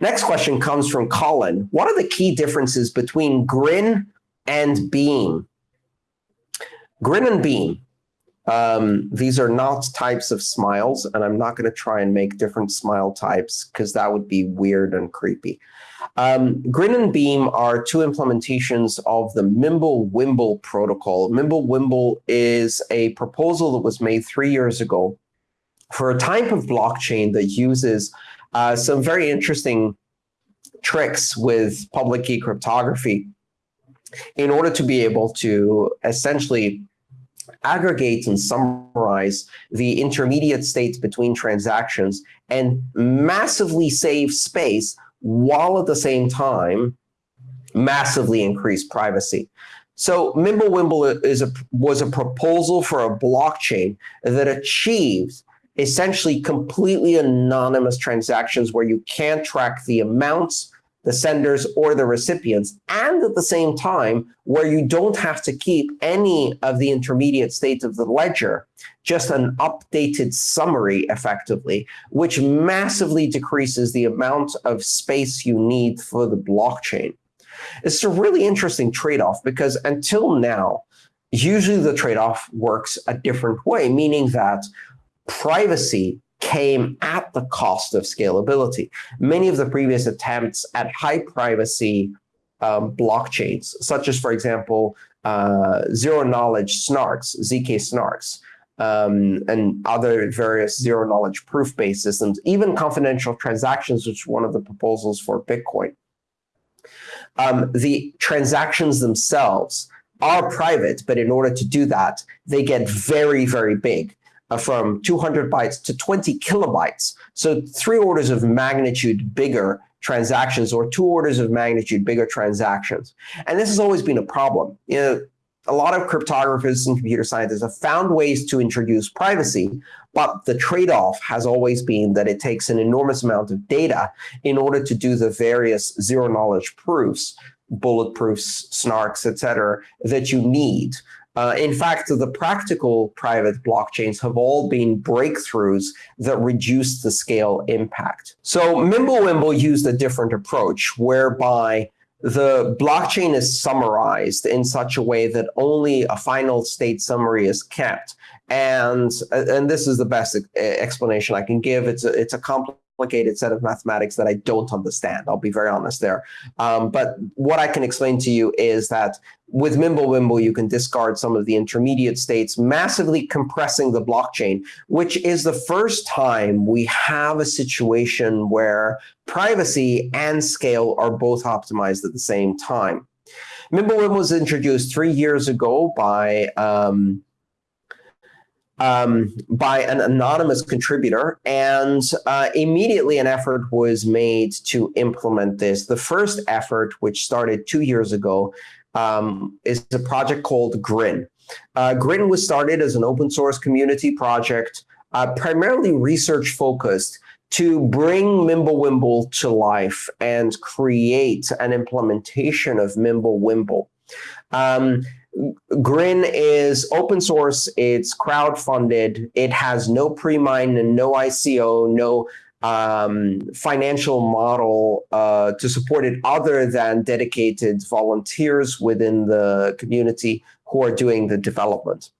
Next question comes from Colin. What are the key differences between Grin and Beam? Grin and Beam. Um, these are not types of smiles, and I'm not going to try and make different smile types because that would be weird and creepy. Um, Grin and Beam are two implementations of the Mimblewimble protocol. Mimblewimble is a proposal that was made three years ago for a type of blockchain that uses uh, some very interesting tricks with public key cryptography in order to be able to essentially aggregate and summarize the intermediate states between transactions and massively save space while at the same time massively increase privacy. So Mimblewimble is a, was a proposal for a blockchain that achieved essentially completely anonymous transactions where you can't track the amounts, the senders, or the recipients, and at the same time, where you don't have to keep any of the intermediate state of the ledger, just an updated summary effectively, which massively decreases the amount of space you need for the blockchain. It's a really interesting trade-off because until now, usually the trade-off works a different way, meaning that privacy came at the cost of scalability. Many of the previous attempts at high privacy um, blockchains, such as, for example, uh, zero knowledge snarks, ZK snarks, um, and other various zero knowledge proof-based systems, even confidential transactions, which is one of the proposals for Bitcoin. Um, the transactions themselves are private, but in order to do that, they get very, very big Uh, from 200 bytes to 20 kilobytes. So three orders of magnitude bigger transactions or two orders of magnitude bigger transactions. And this has always been a problem. You know, a lot of cryptographers and computer scientists have found ways to introduce privacy, but the trade-off has always been that it takes an enormous amount of data in order to do the various zero-knowledge proofs, bulletproofs, snarks, et cetera, that you need. Uh, in fact, the practical private blockchains have all been breakthroughs that reduce the scale impact. So Mimblewimble used a different approach whereby the blockchain is summarized in such a way that only a final state summary is kept. And, and this is the best explanation I can give. It's a, it's a complex complicated set of mathematics that I don't understand. I'll be very honest there. Um, but what I can explain to you is that with Mimblewimble, you can discard some of the intermediate states, massively compressing the blockchain, which is the first time we have a situation where privacy and scale are both optimized at the same time. Mimblewimble was introduced three years ago by um, um, by an anonymous contributor, and uh, immediately an effort was made to implement this. The first effort, which started two years ago, um, is a project called Grin. Uh, Grin was started as an open source community project, uh, primarily research focused, to bring Mimblewimble to life and create an implementation of Mimblewimble. Um, Grin is open source, it's crowd-funded, it has no pre-mine and no ICO, no um, financial model uh, to support it other than dedicated volunteers within the community who are doing the development.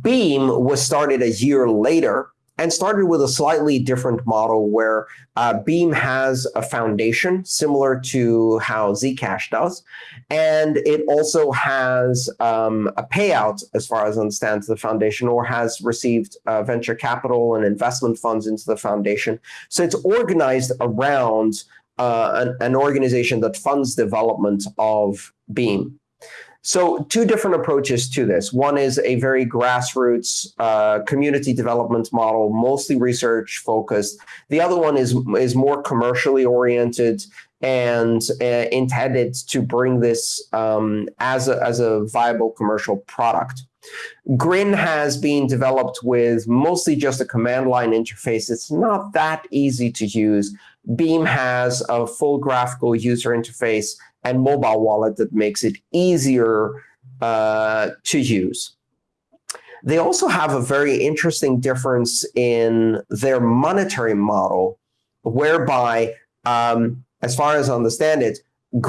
Beam was started a year later and started with a slightly different model where uh, Beam has a foundation similar to how Zcash does. And it also has um, a payout, as far as I understand, to the foundation, or has received uh, venture capital and investment funds into the foundation. So it's organized around uh, an, an organization that funds development of Beam. So two different approaches to this. One is a very grassroots uh, community development model, mostly research focused. The other one is, is more commercially oriented and uh, intended to bring this um, as, a, as a viable commercial product. Grin has been developed with mostly just a command line interface. It's not that easy to use. Beam has a full graphical user interface and mobile wallet that makes it easier uh, to use. They also have a very interesting difference in their monetary model, whereby Um, as far as I understand it,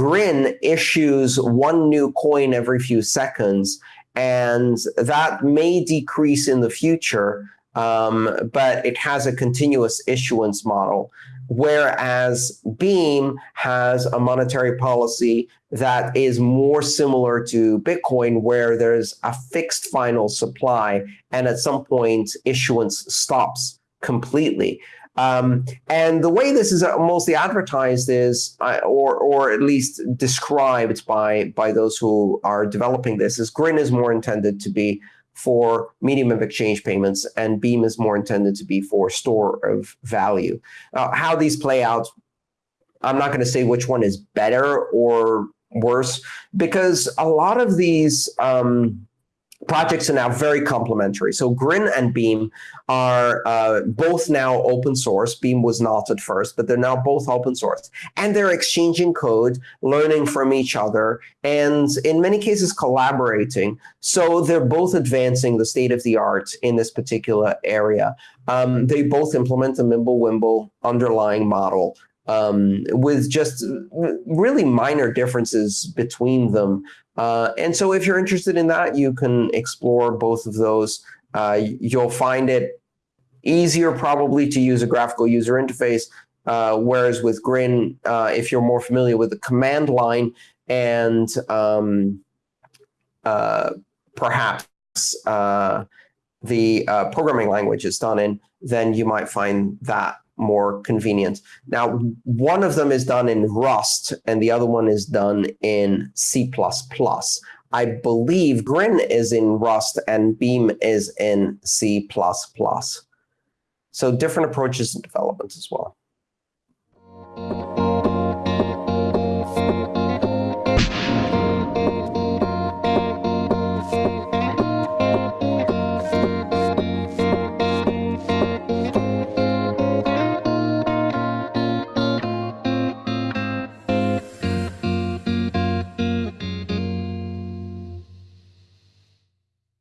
Grin issues one new coin every few seconds, and that may decrease in the future, um, but it has a continuous issuance model. Whereas Beam has a monetary policy that is more similar to Bitcoin, where there's a fixed final supply, and at some point, issuance stops completely. Um, and the way this is mostly advertised is, uh, or or at least described by by those who are developing this, is Grin is more intended to be for medium of exchange payments, and Beam is more intended to be for store of value. Uh, how these play out, I'm not going to say which one is better or worse, because a lot of these um, projects are now very complementary. So Grin and Beam are uh, both now open source. Beam was not at first, but they're now both open source. And they're exchanging code, learning from each other, and in many cases collaborating. So they're both advancing the state of the art in this particular area. Um, they both implement the Mimblewimble underlying model um, with just really minor differences between them. Uh, and so if you're interested in that, you can explore both of those. Uh, you'll find it easier probably to use a graphical user interface, uh, whereas with Grin, uh, if you're more familiar with the command line and um, uh, perhaps uh, the programming language is done in, then you might find that more convenient. Now, one of them is done in Rust, and the other one is done in C++. I believe Grin is in Rust and Beam is in C++. So different approaches in development as well.